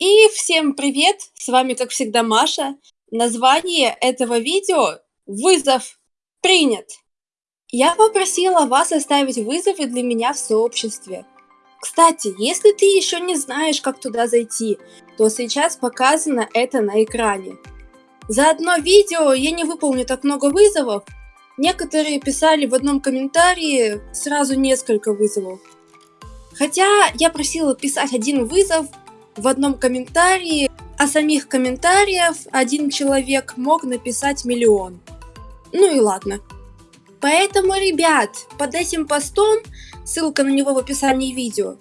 И всем привет! С вами, как всегда, Маша. Название этого видео «Вызов принят». Я попросила вас оставить вызовы для меня в сообществе. Кстати, если ты еще не знаешь, как туда зайти, то сейчас показано это на экране. За одно видео я не выполню так много вызовов. Некоторые писали в одном комментарии сразу несколько вызовов. Хотя я просила писать один вызов в одном комментарии, а самих комментариев один человек мог написать миллион. Ну и ладно. Поэтому, ребят, под этим постом, ссылка на него в описании видео,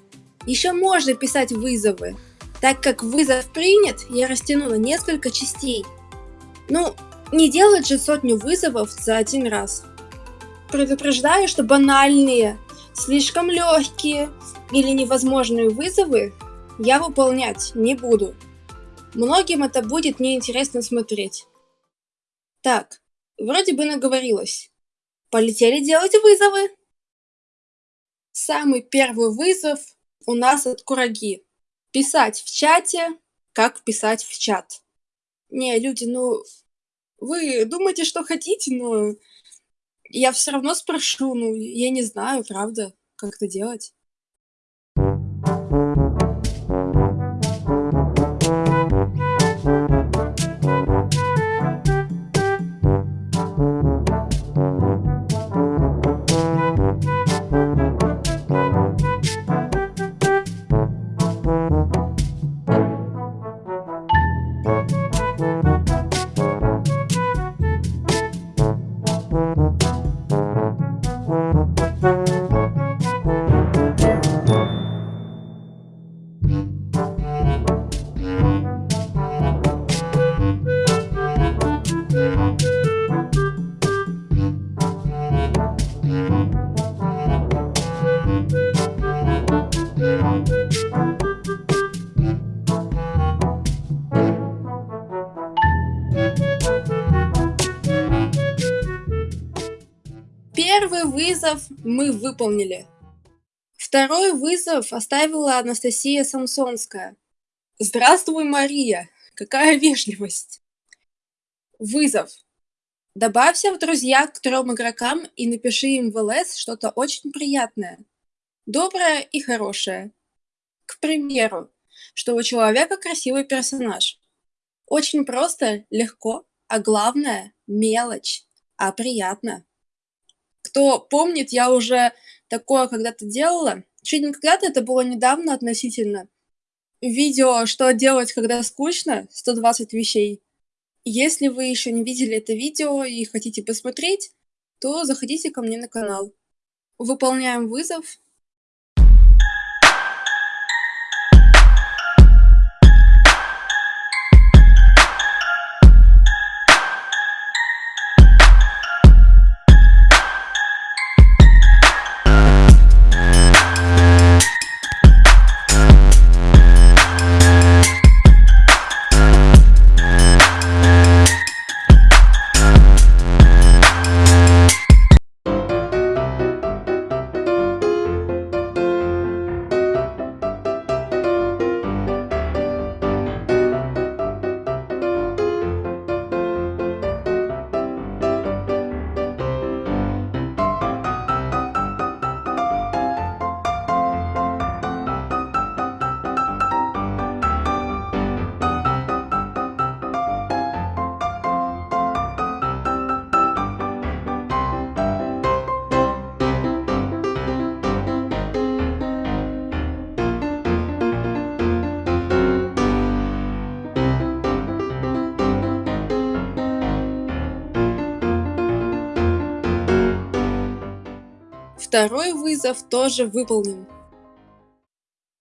еще можно писать вызовы, так как вызов принят, я растяну на несколько частей. Ну, не делать же сотню вызовов за один раз. Предупреждаю, что банальные, слишком легкие или невозможные вызовы я выполнять не буду. Многим это будет неинтересно смотреть. Так, вроде бы наговорилась. Полетели делать вызовы. Самый первый вызов у нас от Кураги. Писать в чате, как писать в чат. Не, люди, ну, вы думаете, что хотите, но я все равно спрошу, ну, я не знаю, правда, как это делать. Вызов мы выполнили. Второй вызов оставила Анастасия Самсонская. Здравствуй, Мария! Какая вежливость! Вызов. Добавься в друзья к трем игрокам и напиши им в ЛС что-то очень приятное. Доброе и хорошее. К примеру, что у человека красивый персонаж. Очень просто, легко, а главное – мелочь, а приятно. Кто помнит, я уже такое когда-то делала. Чуть не когда-то, это было недавно относительно. Видео «Что делать, когда скучно?» 120 вещей. Если вы еще не видели это видео и хотите посмотреть, то заходите ко мне на канал. Выполняем вызов Второй вызов тоже выполнен.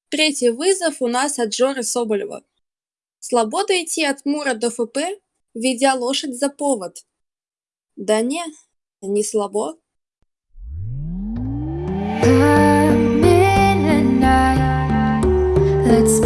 Третий вызов у нас от Жоры Соболева. Слабо дойти от Мура до ФП, ведя лошадь за повод. Да не, не слабо. Let's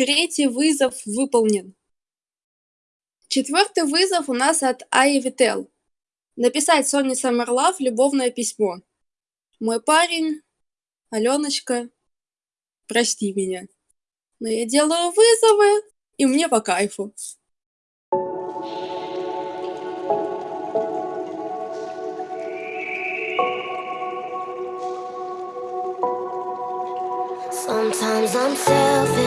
Третий вызов выполнен. Четвертый вызов у нас от Аи Вител. Написать Соне Саммерлав любовное письмо. Мой парень, Аленочка, прости меня. Но я делаю вызовы, и мне по кайфу. Sometimes I'm selfish,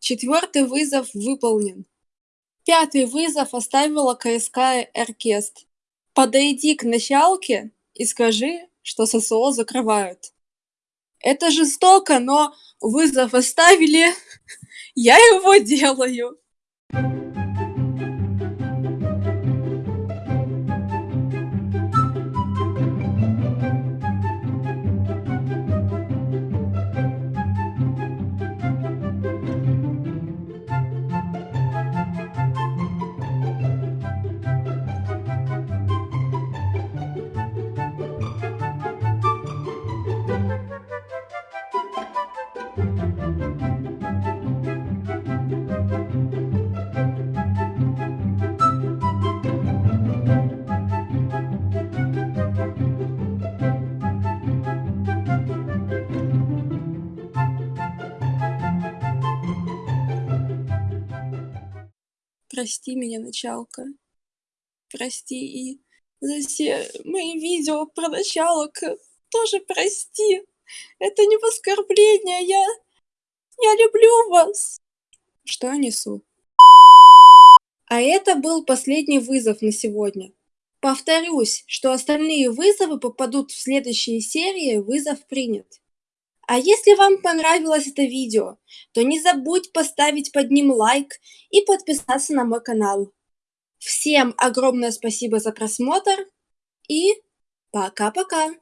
Четвертый вызов выполнен. Пятый вызов оставила КСК Оркест. Подойди к началке и скажи, что ССО закрывают. Это жестоко, но вызов оставили, я его делаю. Прости меня, началка. Прости и за все мои видео про началок тоже прости. Это не оскорбление, я... Я люблю вас. Что я несу? А это был последний вызов на сегодня. Повторюсь, что остальные вызовы попадут в следующие серии «Вызов принят». А если вам понравилось это видео, то не забудь поставить под ним лайк и подписаться на мой канал. Всем огромное спасибо за просмотр и пока-пока!